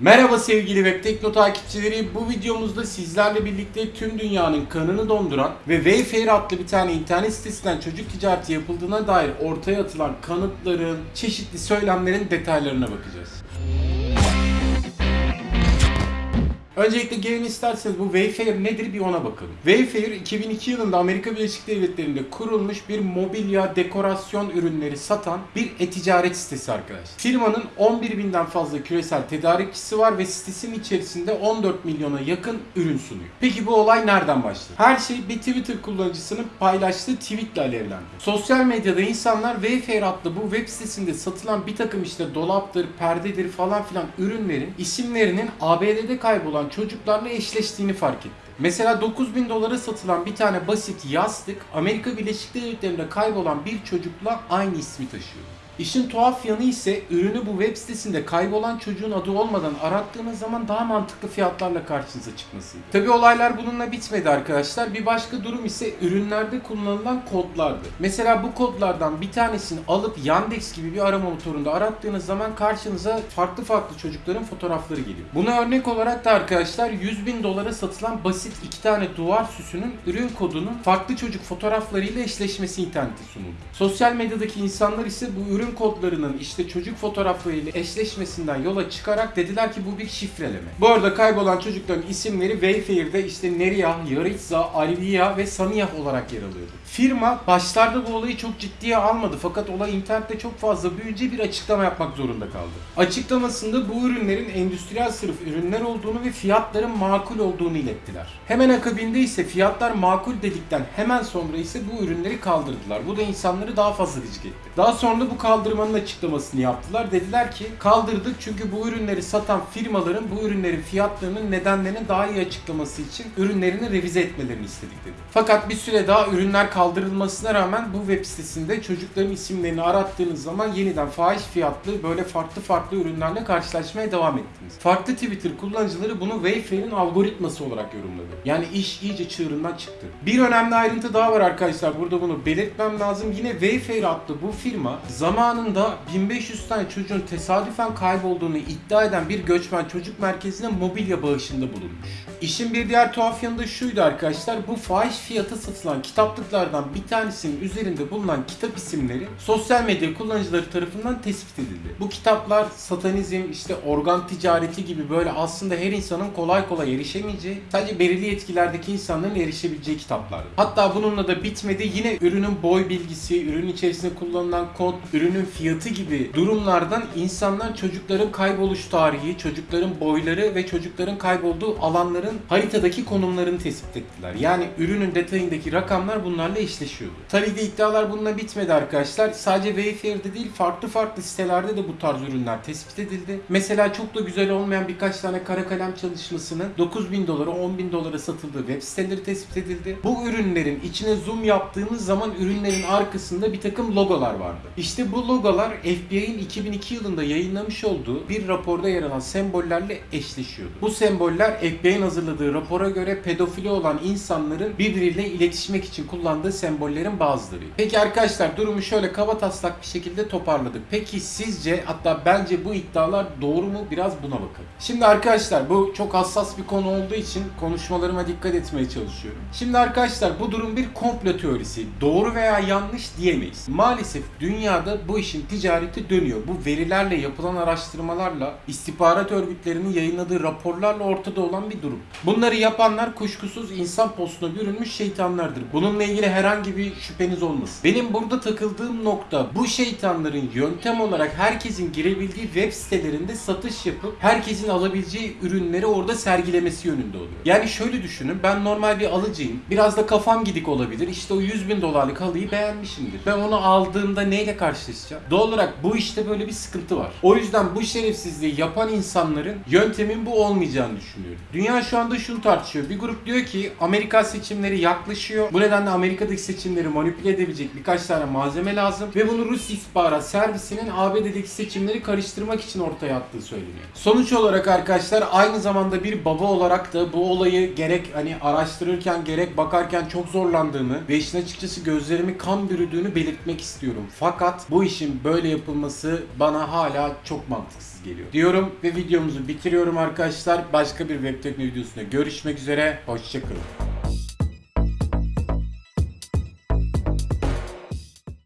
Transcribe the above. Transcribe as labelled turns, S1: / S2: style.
S1: Merhaba sevgili Web takipçileri. Bu videomuzda sizlerle birlikte tüm dünyanın kanını donduran ve Wayfair adlı bir tane internet sitesinden çocuk ticareti yapıldığına dair ortaya atılan kanıtların, çeşitli söylemlerin detaylarına bakacağız. Öncelikle gelin isterseniz bu Wayfair nedir bir ona bakalım. Wayfair 2002 yılında Amerika Birleşik Devletleri'nde kurulmuş bir mobilya dekorasyon ürünleri satan bir e-ticaret sitesi arkadaş. Firmanın 11 binden fazla küresel tedarikçisi var ve sitesinin içerisinde 14 milyona yakın ürün sunuyor. Peki bu olay nereden başladı? Her şey bir Twitter kullanıcısının paylaştığı tweetle alevlendi. Sosyal medyada insanlar Wayfair adlı bu web sitesinde satılan bir takım işte dolaptır, perdedir falan filan ürünlerin isimlerinin ABD'de kaybolan çocuklarla eşleştiğini fark etti. Mesela 9000 dolara satılan bir tane basit yastık Amerika Birleşik Devletleri'nde kaybolan bir çocukla aynı ismi taşıyor. İşin tuhaf yanı ise ürünü bu web sitesinde kaybolan çocuğun adı olmadan arattığınız zaman daha mantıklı fiyatlarla karşınıza çıkmasıydı. Tabi olaylar bununla bitmedi arkadaşlar. Bir başka durum ise ürünlerde kullanılan kodlardı. Mesela bu kodlardan bir tanesini alıp Yandex gibi bir arama motorunda arattığınız zaman karşınıza farklı farklı çocukların fotoğrafları geliyor. Buna örnek olarak da arkadaşlar 100 bin dolara satılan basit iki tane duvar süsünün ürün kodunun farklı çocuk fotoğraflarıyla eşleşmesi internette sunuldu. Sosyal medyadaki insanlar ise bu ürün kodlarının işte çocuk fotoğraflarıyla eşleşmesinden yola çıkarak dediler ki bu bir şifreleme. Bu arada kaybolan çocukların isimleri Wayfair'de işte Neriyah, Yaritza, Alviya ve Saniyah olarak yer alıyordu. Firma başlarda bu olayı çok ciddiye almadı fakat olay internette çok fazla büyüyünce bir açıklama yapmak zorunda kaldı. Açıklamasında bu ürünlerin endüstriyel sırf ürünler olduğunu ve fiyatların makul olduğunu ilettiler. Hemen akabinde ise fiyatlar makul dedikten hemen sonra ise bu ürünleri kaldırdılar. Bu da insanları daha fazla gıcık etti. Daha sonra da bu kaldırmanın açıklamasını yaptılar. Dediler ki kaldırdık çünkü bu ürünleri satan firmaların bu ürünlerin fiyatlarının nedenlerini daha iyi açıklaması için ürünlerini revize etmelerini istedik dedi. Fakat bir süre daha ürünler kaldırılmasına rağmen bu web sitesinde çocukların isimlerini arattığınız zaman yeniden fahiş fiyatlı böyle farklı farklı ürünlerle karşılaşmaya devam ettiniz. Farklı Twitter kullanıcıları bunu Wayfair'in algoritması olarak yorumladı. Yani iş iyice çığırından çıktı. Bir önemli ayrıntı daha var arkadaşlar. Burada bunu belirtmem lazım. Yine Wayfair adlı bu firma zamanında 1500 tane çocuğun tesadüfen kaybolduğunu iddia eden bir göçmen çocuk merkezine mobilya bağışında bulunmuş. İşin bir diğer tuhaf yanı da şuydu arkadaşlar. Bu fahiş fiyata satılan kitaplıklardan bir tanesinin üzerinde bulunan kitap isimleri sosyal medya kullanıcıları tarafından tespit edildi. Bu kitaplar satanizm, işte organ ticareti gibi böyle aslında her insanın kolay kolay erişemeyeceği, sadece belirli yetkilerdeki insanların erişebileceği kitaplardı. Hatta bununla da bitmedi. Yine ürünün boy bilgisi, ürün içerisinde kullanılan kod, ürünün fiyatı gibi durumlardan insanlar çocukların kayboluş tarihi, çocukların boyları ve çocukların kaybolduğu alanların haritadaki konumlarını tespit ettiler. Yani ürünün detayındaki rakamlar bunlarla eşleşiyordu. Tabii de iddialar bununla bitmedi arkadaşlar. Sadece Wayfair'de değil farklı farklı sitelerde de bu tarz ürünler tespit edildi. Mesela çok da güzel olmayan birkaç tane kara kalem çalışmasının 9000 dolara 10 bin dolara satıldığı web siteleri tespit edildi. Bu ürünlerin içine zoom yaptığımız zaman ürünlerin arkasında bir takım logolar vardı. İşte bu logolar FBI'nin 2002 yılında yayınlamış olduğu bir raporda yer alan sembollerle eşleşiyordu. Bu semboller FBI'nin hazırladığı rapora göre pedofili olan insanların birbiriyle iletişmek için kullandığı sembollerin bazıları. Peki arkadaşlar durumu şöyle kaba taslak bir şekilde toparladık. Peki sizce hatta bence bu iddialar doğru mu? Biraz buna bakalım. Şimdi arkadaşlar bu çok hassas bir konu olduğu için konuşmalarıma dikkat etmeye çalışıyorum. Şimdi arkadaşlar bu durum bir komplo teorisi. Doğru veya yanlış diyemeyiz. Maalesef dünyada bu işin ticareti dönüyor. Bu verilerle yapılan araştırmalarla istihbarat örgütlerinin yayınladığı raporlarla ortada olan bir durum. Bunları yapanlar kuşkusuz insan postuna bürünmüş şeytanlardır. Bununla ilgili herhangi bir şüpheniz olmasın. Benim burada takıldığım nokta bu şeytanların yöntem olarak herkesin girebildiği web sitelerinde satış yapıp herkesin alabileceği ürünleri orada sergilemesi yönünde oluyor. Yani şöyle düşünün ben normal bir alıcıyım. Biraz da kafam gidik olabilir. İşte o 100 bin dolarlık halıyı beğenmişimdir. Ben onu aldığımda neyle karşılaşacağım? Doğal olarak bu işte böyle bir sıkıntı var. O yüzden bu şerefsizliği yapan insanların yöntemin bu olmayacağını düşünüyorum. Dünya şu anda şunu tartışıyor. Bir grup diyor ki Amerika seçimleri yaklaşıyor. Bu nedenle Amerika'daki seçimleri manipüle edebilecek birkaç tane malzeme lazım ve bunu Rus istihbarat servisinin ABD'deki seçimleri karıştırmak için ortaya attığı söyleniyor. Sonuç olarak arkadaşlar aynı zamanda bir baba olarak da bu olayı gerek hani araştırırken gerek bakarken çok zorlandığımı ve işin açıkçası gözlerimi kan bürüdüğünü belirtmek istiyorum. Fakat bu bu işin böyle yapılması bana hala çok mantıksız geliyor. Diyorum ve videomuzu bitiriyorum arkadaşlar. Başka bir web tekno videosunda görüşmek üzere. Hoşçakalın.